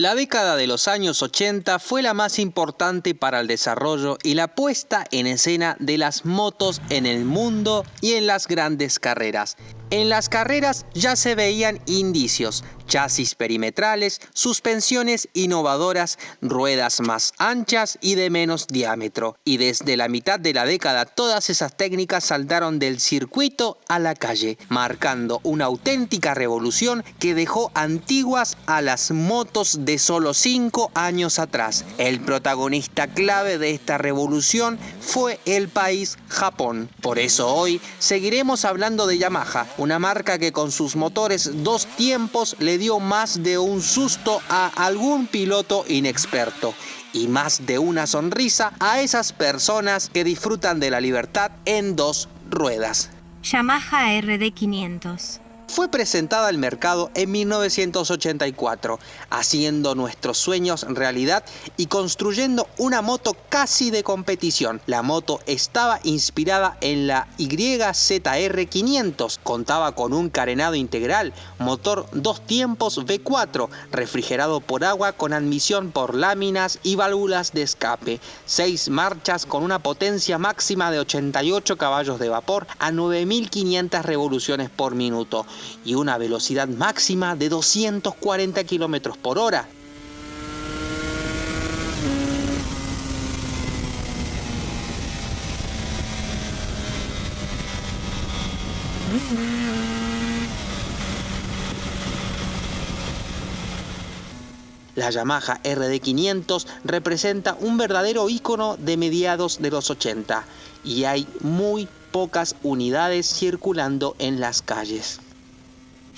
La década de los años 80 fue la más importante para el desarrollo y la puesta en escena de las motos en el mundo y en las grandes carreras. En las carreras ya se veían indicios, chasis perimetrales, suspensiones innovadoras, ruedas más anchas y de menos diámetro. Y desde la mitad de la década todas esas técnicas saltaron del circuito a la calle, marcando una auténtica revolución que dejó antiguas a las motos de solo 5 años atrás. El protagonista clave de esta revolución fue el país Japón. Por eso hoy seguiremos hablando de Yamaha, una marca que con sus motores dos tiempos le dio más de un susto a algún piloto inexperto y más de una sonrisa a esas personas que disfrutan de la libertad en dos ruedas. Yamaha RD500 fue presentada al mercado en 1984, haciendo nuestros sueños realidad y construyendo una moto casi de competición. La moto estaba inspirada en la YZR 500, contaba con un carenado integral, motor dos tiempos V4, refrigerado por agua con admisión por láminas y válvulas de escape, seis marchas con una potencia máxima de 88 caballos de vapor a 9500 revoluciones por minuto y una velocidad máxima de 240 km por hora. La Yamaha RD500 representa un verdadero icono de mediados de los 80 y hay muy pocas unidades circulando en las calles.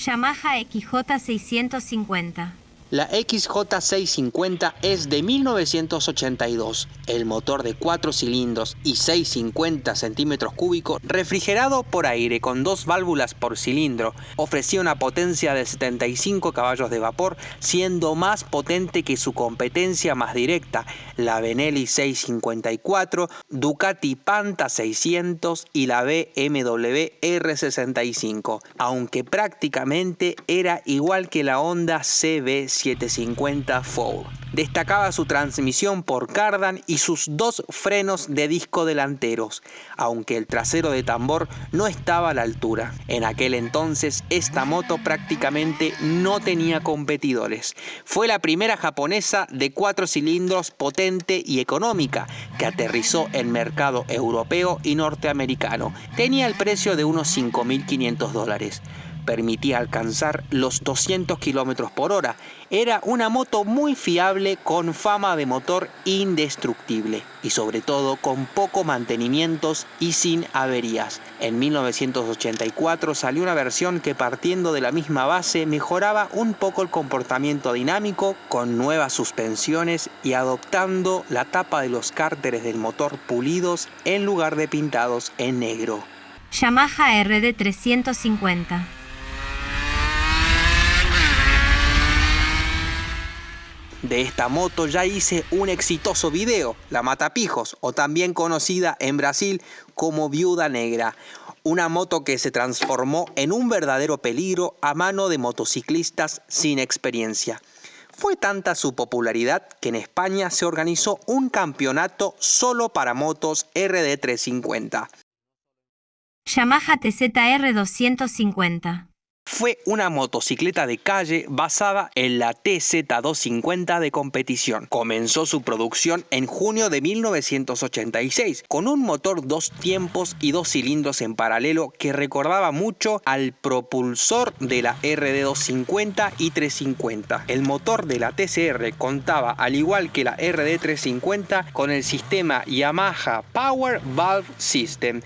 Yamaha XJ650 la XJ650 es de 1982, el motor de 4 cilindros y 650 centímetros cúbicos, refrigerado por aire con dos válvulas por cilindro, ofrecía una potencia de 75 caballos de vapor, siendo más potente que su competencia más directa, la Benelli 654, Ducati Panta 600 y la BMW R65, aunque prácticamente era igual que la Honda CB 750 Four. Destacaba su transmisión por cardan y sus dos frenos de disco delanteros, aunque el trasero de tambor no estaba a la altura. En aquel entonces esta moto prácticamente no tenía competidores. Fue la primera japonesa de cuatro cilindros potente y económica que aterrizó en mercado europeo y norteamericano. Tenía el precio de unos 5.500 dólares permitía alcanzar los 200 km por hora. Era una moto muy fiable con fama de motor indestructible y sobre todo con poco mantenimientos y sin averías. En 1984 salió una versión que partiendo de la misma base mejoraba un poco el comportamiento dinámico con nuevas suspensiones y adoptando la tapa de los cárteres del motor pulidos en lugar de pintados en negro. Yamaha RD350 De esta moto ya hice un exitoso video, la Matapijos, o también conocida en Brasil como Viuda Negra, una moto que se transformó en un verdadero peligro a mano de motociclistas sin experiencia. Fue tanta su popularidad que en España se organizó un campeonato solo para motos RD350. Yamaha TZR 250 fue una motocicleta de calle basada en la TZ250 de competición. Comenzó su producción en junio de 1986 con un motor dos tiempos y dos cilindros en paralelo que recordaba mucho al propulsor de la RD250 y 350. El motor de la TCR contaba al igual que la RD350 con el sistema Yamaha Power Valve System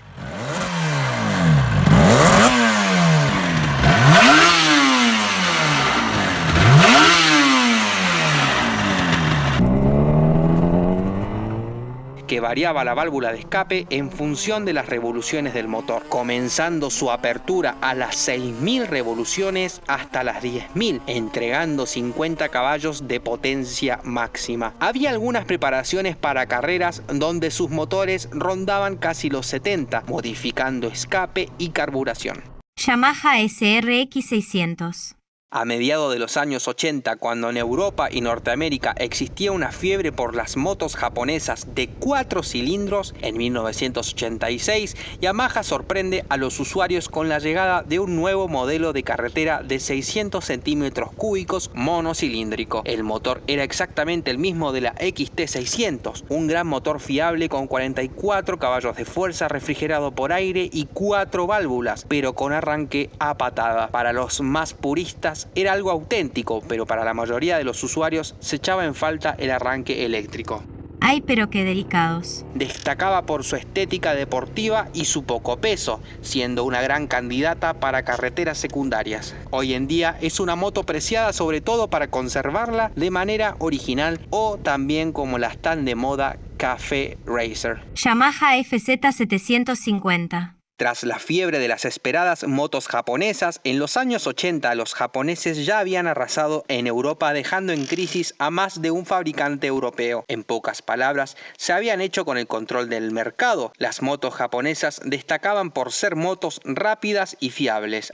variaba la válvula de escape en función de las revoluciones del motor, comenzando su apertura a las 6.000 revoluciones hasta las 10.000, entregando 50 caballos de potencia máxima. Había algunas preparaciones para carreras donde sus motores rondaban casi los 70, modificando escape y carburación. Yamaha SRX 600 A mediados de los años 80, cuando en Europa y Norteamérica existía una fiebre por las motos japonesas de cuatro cilindros, en 1986, Yamaha sorprende a los usuarios con la llegada de un nuevo modelo de carretera de 600 centímetros cúbicos monocilíndrico. El motor era exactamente el mismo de la XT600, un gran motor fiable con 44 caballos de fuerza refrigerado por aire y cuatro válvulas, pero con arranque a patada. Para los más puristas, era algo auténtico, pero para la mayoría de los usuarios se echaba en falta el arranque eléctrico. Ay, pero qué delicados. Destacaba por su estética deportiva y su poco peso, siendo una gran candidata para carreteras secundarias. Hoy en día es una moto preciada sobre todo para conservarla de manera original o también como la tan de moda Café Racer. Yamaha FZ750 tras la fiebre de las esperadas motos japonesas, en los años 80 los japoneses ya habían arrasado en Europa dejando en crisis a más de un fabricante europeo. En pocas palabras, se habían hecho con el control del mercado. Las motos japonesas destacaban por ser motos rápidas y fiables.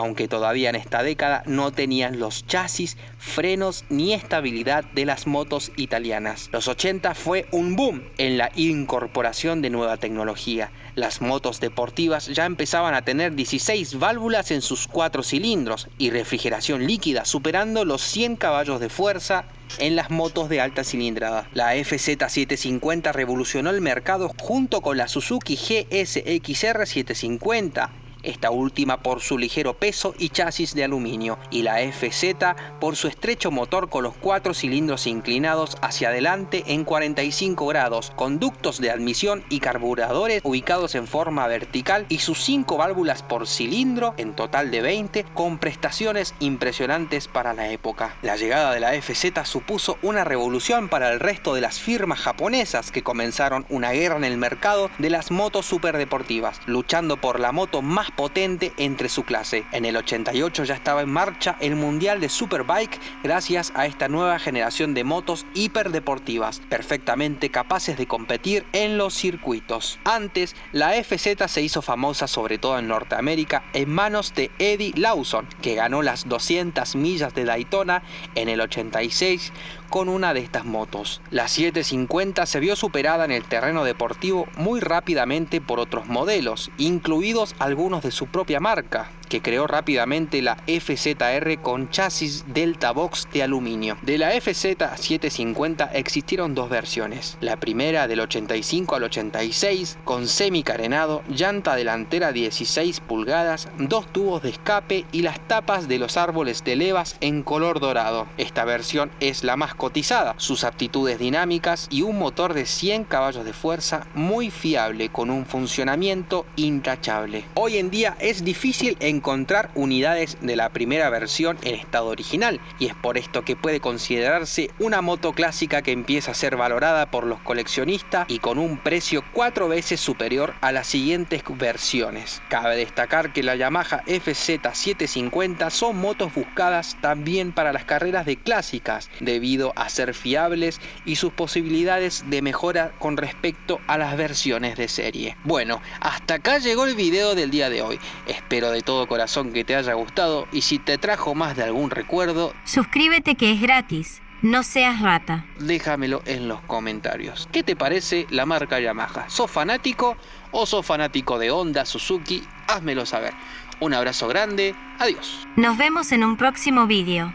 Aunque todavía en esta década no tenían los chasis, frenos ni estabilidad de las motos italianas. Los 80 fue un boom en la incorporación de nueva tecnología. Las motos deportivas ya empezaban a tener 16 válvulas en sus cuatro cilindros y refrigeración líquida, superando los 100 caballos de fuerza en las motos de alta cilindrada. La FZ750 revolucionó el mercado junto con la Suzuki GSXR 750 esta última por su ligero peso y chasis de aluminio, y la FZ por su estrecho motor con los cuatro cilindros inclinados hacia adelante en 45 grados, conductos de admisión y carburadores ubicados en forma vertical y sus cinco válvulas por cilindro, en total de 20, con prestaciones impresionantes para la época. La llegada de la FZ supuso una revolución para el resto de las firmas japonesas que comenzaron una guerra en el mercado de las motos superdeportivas, luchando por la moto potente entre su clase. En el 88 ya estaba en marcha el Mundial de Superbike gracias a esta nueva generación de motos hiperdeportivas, perfectamente capaces de competir en los circuitos. Antes, la FZ se hizo famosa sobre todo en Norteamérica en manos de Eddie Lawson, que ganó las 200 millas de Daytona en el 86 con una de estas motos. La 750 se vio superada en el terreno deportivo muy rápidamente por otros modelos, incluidos algunos de su propia marca, que creó rápidamente la FZR con chasis Delta Box de aluminio. De la FZ750 existieron dos versiones. La primera del 85 al 86 con semi-carenado, llanta delantera 16 pulgadas, dos tubos de escape y las tapas de los árboles de levas en color dorado. Esta versión es la más cotizada, sus aptitudes dinámicas y un motor de 100 caballos de fuerza muy fiable con un funcionamiento intachable. Hoy en día es difícil encontrar encontrar unidades de la primera versión en estado original y es por esto que puede considerarse una moto clásica que empieza a ser valorada por los coleccionistas y con un precio cuatro veces superior a las siguientes versiones. Cabe destacar que la Yamaha FZ750 son motos buscadas también para las carreras de clásicas debido a ser fiables y sus posibilidades de mejora con respecto a las versiones de serie. Bueno, hasta acá llegó el video del día de hoy. Espero de todo corazón que te haya gustado y si te trajo más de algún recuerdo, suscríbete que es gratis. No seas rata. Déjamelo en los comentarios. ¿Qué te parece la marca Yamaha? ¿Sos fanático o sos fanático de Honda, Suzuki? Házmelo saber. Un abrazo grande. Adiós. Nos vemos en un próximo vídeo.